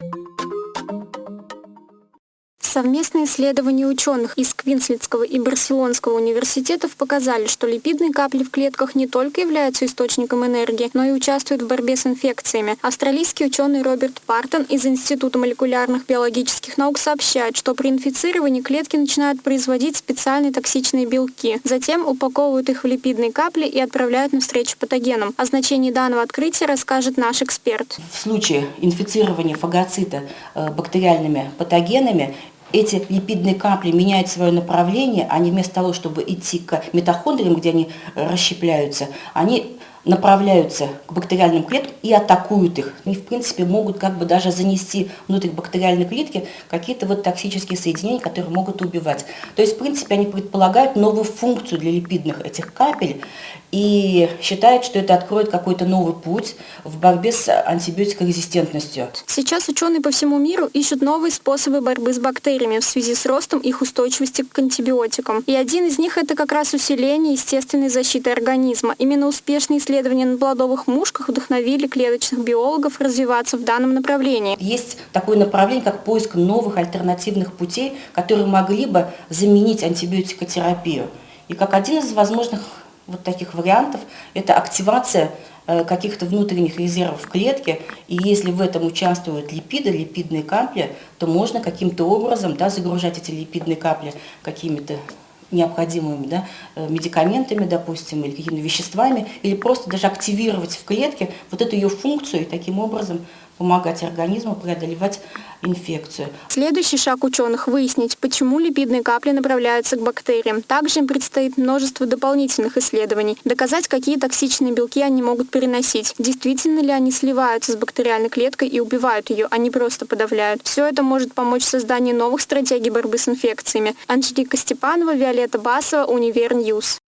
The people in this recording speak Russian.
you Совместные исследования ученых из Квинслендского и Барселонского университетов показали, что липидные капли в клетках не только являются источником энергии, но и участвуют в борьбе с инфекциями. Австралийский ученый Роберт Партон из Института молекулярных биологических наук сообщает, что при инфицировании клетки начинают производить специальные токсичные белки. Затем упаковывают их в липидные капли и отправляют навстречу патогенам. О значении данного открытия расскажет наш эксперт. В случае инфицирования фагоцита э, бактериальными патогенами эти липидные капли меняют свое направление, они вместо того, чтобы идти к митохондриям, где они расщепляются, они направляются к бактериальным клеткам и атакуют их. И, в принципе, могут как бы даже занести внутрь бактериальной клетки какие-то вот токсические соединения, которые могут убивать. То есть, в принципе, они предполагают новую функцию для липидных этих капель и считают, что это откроет какой-то новый путь в борьбе с антибиотикорезистентностью. Сейчас ученые по всему миру ищут новые способы борьбы с бактериями в связи с ростом их устойчивости к антибиотикам. И один из них – это как раз усиление естественной защиты организма. Именно успешные исследования на плодовых мушках вдохновили клеточных биологов развиваться в данном направлении. Есть такое направление, как поиск новых альтернативных путей, которые могли бы заменить антибиотикотерапию. И как один из возможных вот таких вариантов – это активация э, каких-то внутренних резервов в клетке, и если в этом участвуют липиды, липидные капли, то можно каким-то образом да, загружать эти липидные капли какими-то необходимыми да, э, медикаментами, допустим, или какими-то веществами, или просто даже активировать в клетке вот эту ее функцию и таким образом помогать организму преодолевать инфекцию. Следующий шаг ученых – выяснить, почему липидные капли направляются к бактериям. Также им предстоит множество дополнительных исследований. Доказать, какие токсичные белки они могут переносить. Действительно ли они сливаются с бактериальной клеткой и убивают ее, а не просто подавляют. Все это может помочь в создании новых стратегий борьбы с инфекциями. Анжелика Степанова, Виолетта Басова, Универньюз.